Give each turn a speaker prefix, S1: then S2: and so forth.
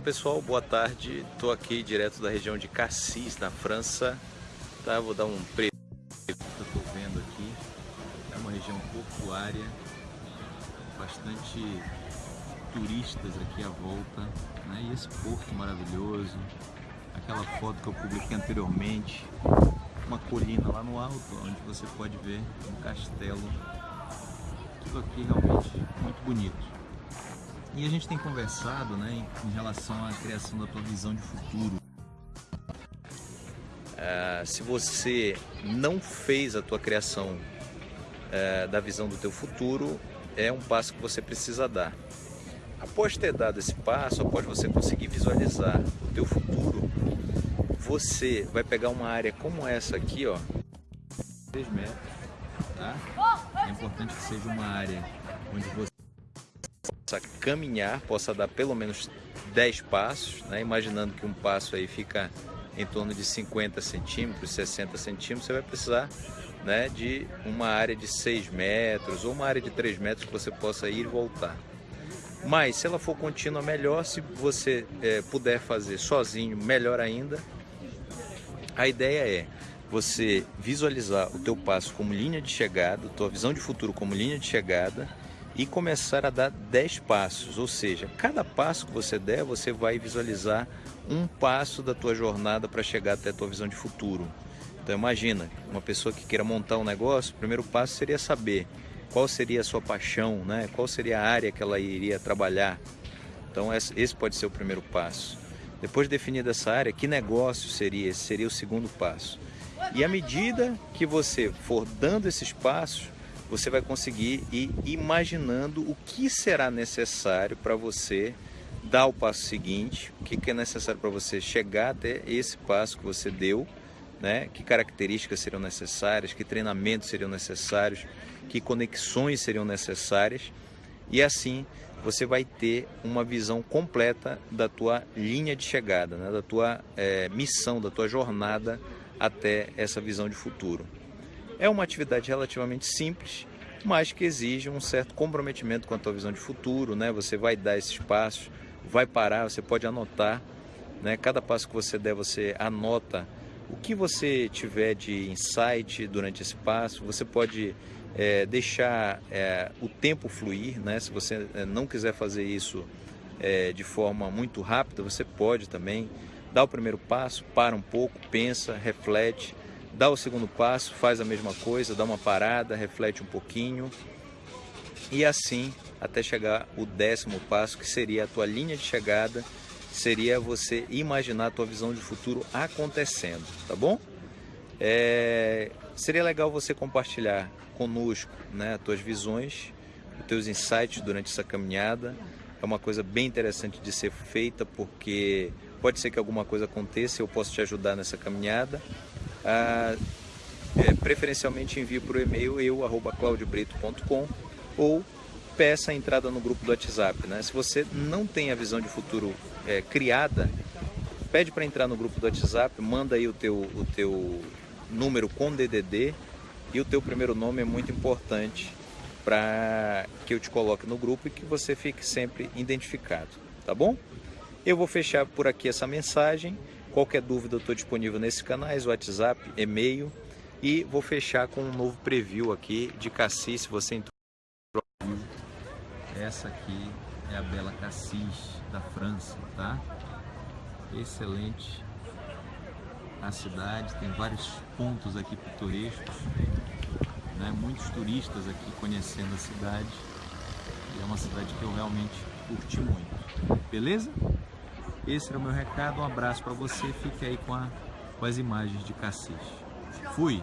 S1: pessoal, boa tarde. Estou aqui direto da região de Cassis, na França. Tá, vou dar um preview que vendo aqui. É uma região portuária, bastante turistas aqui à volta. Né? E esse porto maravilhoso, aquela foto que eu publiquei anteriormente, uma colina lá no alto, onde você pode ver um castelo. Tudo aqui realmente muito bonito. E a gente tem conversado né, em, relação à criação da tua visão de futuro. Uh, se você não fez a tua criação uh, da visão do teu futuro, é um passo que você precisa dar. Após ter dado esse passo, após você conseguir visualizar o teu futuro, você vai pegar uma área como essa aqui, ó, 3 metros, tá? É importante que seja uma área onde você possa caminhar, possa dar pelo menos 10 passos, né? imaginando que um passo aí fica em torno de 50 centímetros, 60 centímetros, você vai precisar né, de uma área de 6 metros ou uma área de 3 metros que você possa ir e voltar. Mas se ela for contínua, melhor. Se você é, puder fazer sozinho, melhor ainda. A ideia é você visualizar o teu passo como linha de chegada, tua visão de futuro como linha de chegada e começar a dar 10 passos, ou seja, cada passo que você der, você vai visualizar um passo da tua jornada para chegar até a tua visão de futuro. Então imagina, uma pessoa que queira montar um negócio, o primeiro passo seria saber qual seria a sua paixão, né? qual seria a área que ela iria trabalhar. Então esse pode ser o primeiro passo. Depois de definida essa área, que negócio seria? Esse seria o segundo passo. E à medida que você for dando esses passos, você vai conseguir ir imaginando o que será necessário para você dar o passo seguinte, o que é necessário para você chegar até esse passo que você deu, né? que características seriam necessárias, que treinamentos seriam necessários, que conexões seriam necessárias e assim você vai ter uma visão completa da tua linha de chegada, né? da tua é, missão, da tua jornada até essa visão de futuro. É uma atividade relativamente simples, mas que exige um certo comprometimento com a tua visão de futuro, né? Você vai dar esses passos, vai parar, você pode anotar, né? Cada passo que você der, você anota o que você tiver de insight durante esse passo. Você pode é, deixar é, o tempo fluir, né? Se você é, não quiser fazer isso é, de forma muito rápida, você pode também dar o primeiro passo, para um pouco, pensa, reflete dá o segundo passo, faz a mesma coisa, dá uma parada, reflete um pouquinho e assim até chegar o décimo passo, que seria a tua linha de chegada, seria você imaginar a tua visão de futuro acontecendo, tá bom? É, seria legal você compartilhar conosco né, as tuas visões, os teus insights durante essa caminhada. É uma coisa bem interessante de ser feita porque pode ser que alguma coisa aconteça e eu posso te ajudar nessa caminhada ah, é, preferencialmente envie por e-mail eu, ou peça a entrada no grupo do WhatsApp. Né? Se você não tem a visão de futuro é, criada, pede para entrar no grupo do WhatsApp, manda aí o teu, o teu número com DDD e o teu primeiro nome é muito importante para que eu te coloque no grupo e que você fique sempre identificado, tá bom? Eu vou fechar por aqui essa mensagem. Qualquer dúvida eu estou disponível nesses canais, WhatsApp, e-mail. E vou fechar com um novo preview aqui de Cassis, se você entrou Essa aqui é a Bela Cassis, da França, tá? Excelente a cidade, tem vários pontos aqui pitorescos, né? muitos turistas aqui conhecendo a cidade. E é uma cidade que eu realmente curti muito. Beleza? Esse era o meu recado, um abraço para você, fique aí com, a, com as imagens de Cassis. Fui!